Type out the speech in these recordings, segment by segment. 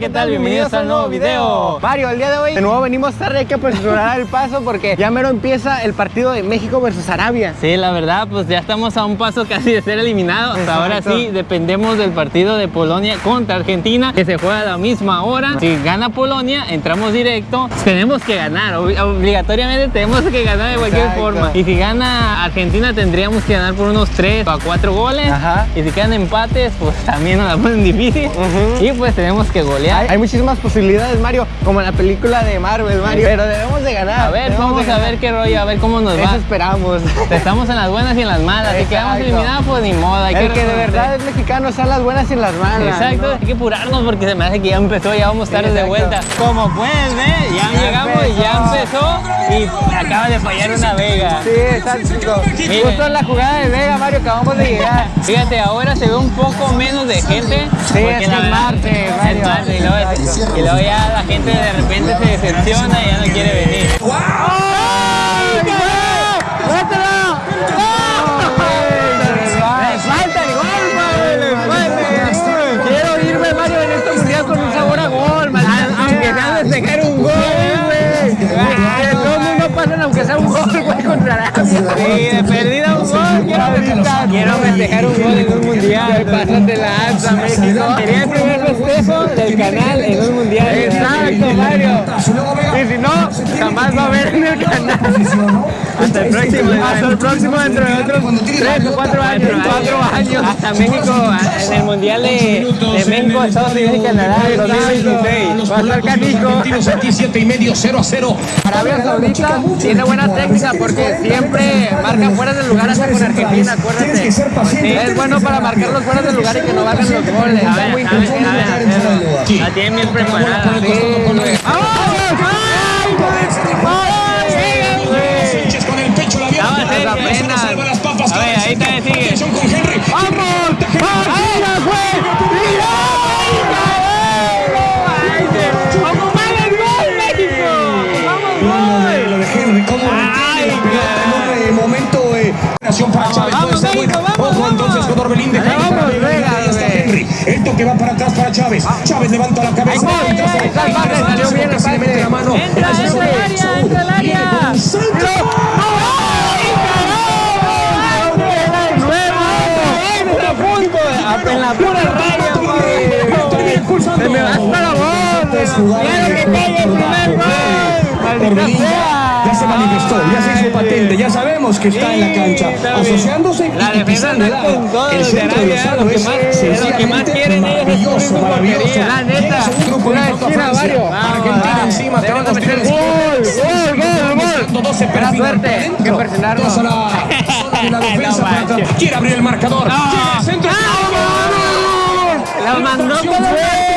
¿qué tal? Bienvenidos al nuevo video. Mario, el día de hoy de nuevo venimos tarde, hay que apresurar el paso porque ya mero empieza el partido de México versus Arabia. Sí, la verdad, pues ya estamos a un paso casi de ser eliminados. Hasta ahora sí, dependemos del partido de Polonia contra Argentina, que se juega a la misma hora. Si gana Polonia, entramos directo. Tenemos que ganar, ob- obligatoriamente tenemos que ganar de cualquier Exacto. forma. Y si gana Argentina, tendríamos que ganar por unos 3 a 4 goles. Ajá. Y si quedan empates, pues también nos la ponen difícil. Y pues tenemos que golear. Hay, hay muchísimas posibilidades, Mario, como en la película de Marvel, Mario. Pero debemos de ganar. A ver, vamos de a ver qué rollo, a ver cómo nos Eso va. esperamos. Estamos en las buenas y en las malas. Si quedamos eliminados, pues ni modo. Hay El que de verdad es mexicano son las buenas y las malas. Exacto, ¿no? hay que apurarnos porque se me hace que ya empezó, ya vamos tarde de exacto. vuelta. Como puedes ver, ya, Ya llegamos y ya empezó y acaba de fallar una vega. Sí, exacto. Justo en la jugada de Vega, Mario, acabamos de llegar. Fíjate, ahora se ve un poco menos de gente. Sí, es que es martes, es Mario. Luego, y luego ya la gente de repente se decepciona y ya no quiere venir. ¡Le Arabia. Sí, de perdida un gol, quiero festejar. Quiero festejar un gol en un mundial. Pásate la alza, México. Sería el primer festejo del canal en un mundial. Exacto, Mario. Y si no, jamás va a haber en el canal. Hasta el próximo. Hasta el próximo dentro de otros 3 o 4 años. 4 años. Hasta México, en el mundial de, de México, Estados Unidos y Canadá en 2026. Va a estar aquí 7 y medio, 0 a 0. Arabia Saudita tiene buena técnica porque siempre marca fuera del lugar hasta con Argentina, acuérdate. Es bueno para marcar los fuera del lugar y que no valgan los goles. A ver, a ver, a ver. La tienen bien preparada. Eh, para Chávez, puede ser buena. Ojo entonces con Orbelín de. Henry. El toque va para atrás para Chávez. Chávez levanta la cabeza. Le mete la mano. Entra, entra área, entra área. En la pura raya, Se me va hasta la voz. Claro que cae el primer gol. Orbelín ya, se manifestó, ya se hizo patente, ya sabemos que está en la cancha, asociándose La y pisando el área. El de centro de Lozano es sencillamente maravilloso, su maravilloso. un grupo esquina, Francia. Argentina encima, te deben van los de meter tiros. gol, gol, gol, suerte, para que la de defensa. Quiere abrir el marcador. Llega el centro. La mandó con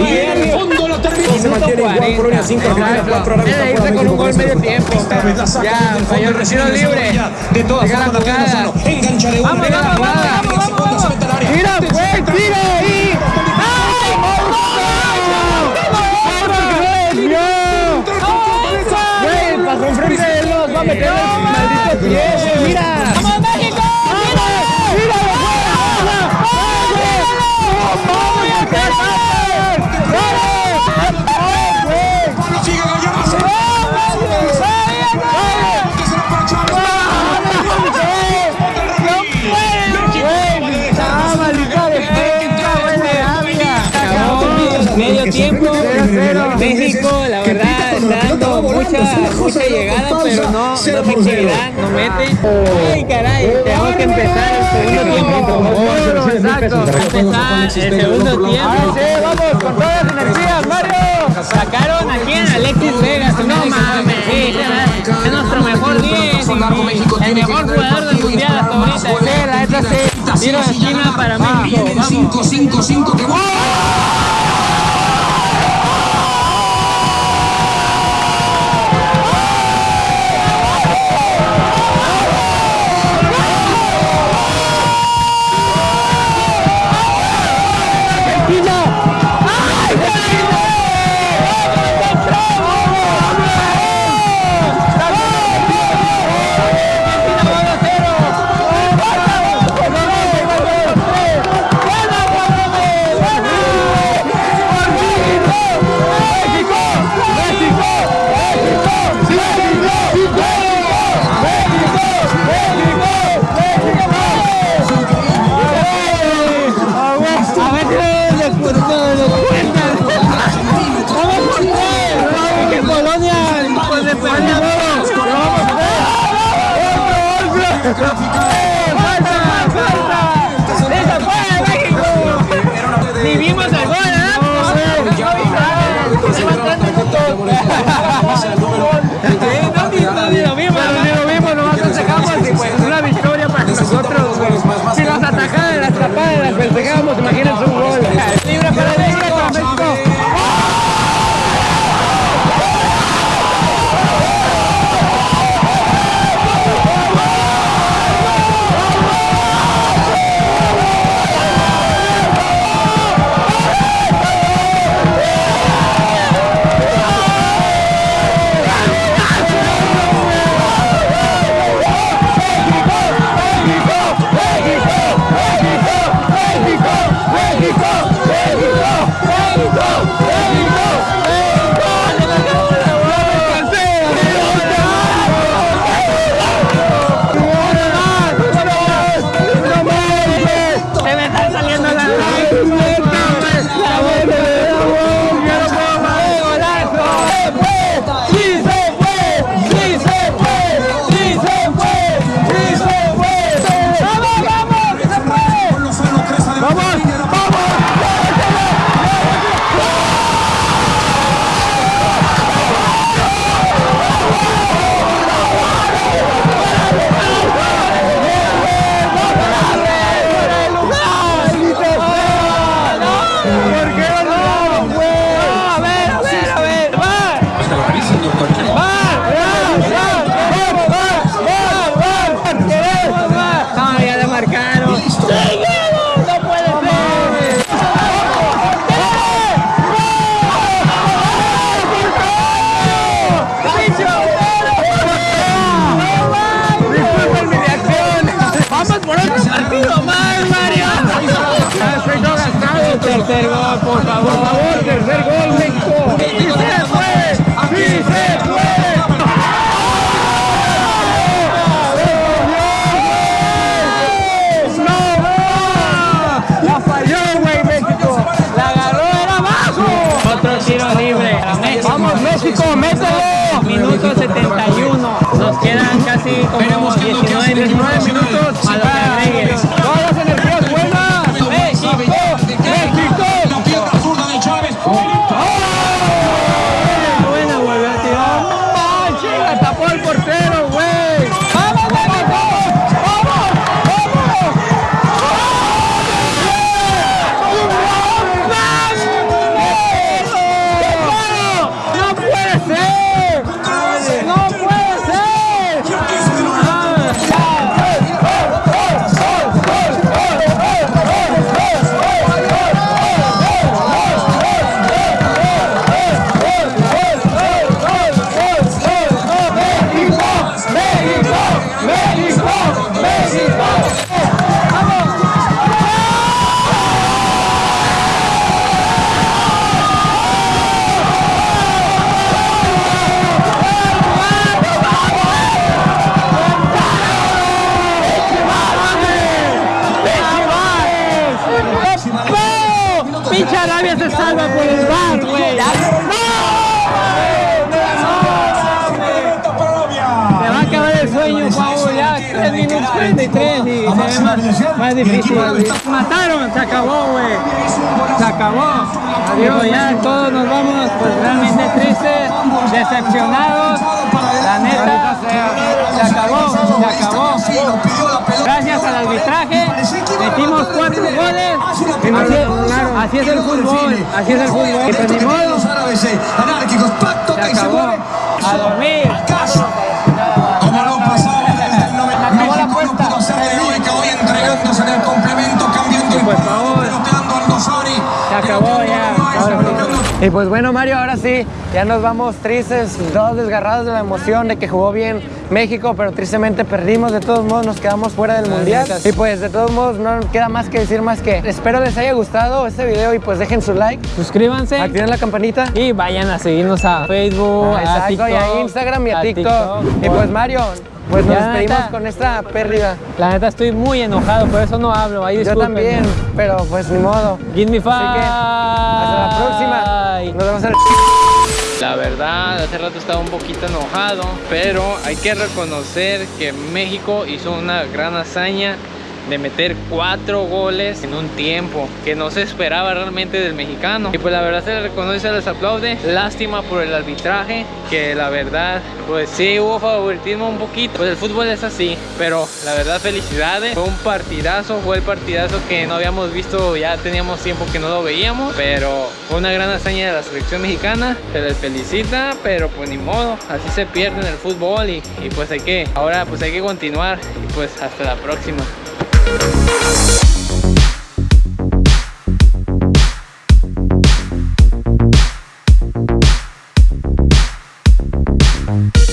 Y en el fondo la termina. Se mantiene igual, Polonia cinco, Argentina cuatro, Arabia Debe irse con un gol medio tiempo. El tiro libre. De todas formas. Lozano engancha de una. Vamos, vamos, vamos, mucha, mucha llegada, pero no, no efectividad, no mete. Ay, caray, tenemos que empezar el segundo tiempo. Exacto. Empezar el segundo Ahora tiempo. sí, vamos con todas las energías, Mario. Sacaron aquí a Alexis Vega, no mames, es nuestro mejor 10, el mejor jugador del mundial hasta ahorita. Sí, la neta sí. Tiro de esquina para México, Viene el vamos. 5-5-5 que 그 렇? Tercer gol, por favor. Por favor, tercer gol, México. ¡Sí se puede! ¡Sí se puede! ¡No! ¡La falló, güey, México! ¡La agarró, era abajo! Otro tiro libre para México. ¡Vamos, México, mételo! Minuto 71. Nos quedan casi como 19, 19 minutos a ¡Pinche Arabia se salva por el bar, güey! Se va a acabar el sueño, Pau, ya 3 minutos 43 y se ve más, más difícil. Mataron, se acabó, güey. Se acabó. Adiós, ya todos nos vamos, pues realmente tristes, decepcionados. La neta, se acabó, se acabó. Gracias al arbitraje, metimos cuatro goles. Así, así es el fútbol, así es el fútbol. Y pues ni modo, Los árabes anárquicos, pacto se acabó. A dormir. Y pues bueno, Mario, ahora sí, ya nos vamos tristes, todos desgarrados de la emoción de que jugó bien México, pero tristemente perdimos. De todos modos, nos quedamos fuera del mundial. Y pues de todos modos, no queda más que decir más que espero les haya gustado este video y pues dejen su like, Suscríbanse activen la campanita. y vayan a seguirnos a Facebook, Ah, a TikTok, y a Instagram y a, a TikTok. Y pues Mario, pues nos Ya, despedimos neta. con esta pérdida. La neta estoy muy enojado, por eso no hablo. Ahí Yo también, pero pues ni modo. Give me five. Así que hasta la próxima. La verdad, hace rato estaba un poquito enojado, pero hay que reconocer que México hizo una gran hazaña de meter cuatro goles en un tiempo que no se esperaba realmente del mexicano. Y pues la verdad se le reconoce, se les aplaude. Lástima por el arbitraje, que la verdad, pues sí hubo favoritismo un poquito. Pues el fútbol es así, pero la verdad felicidades. Fue un partidazo, fue el partidazo que no habíamos visto, ya teníamos tiempo que no lo veíamos, pero fue una gran hazaña de la selección mexicana. Se les felicita, pero pues ni modo, así se pierde en el fútbol y, y pues hay que, ahora pues hay que continuar y pues hasta la próxima. We'll be right back.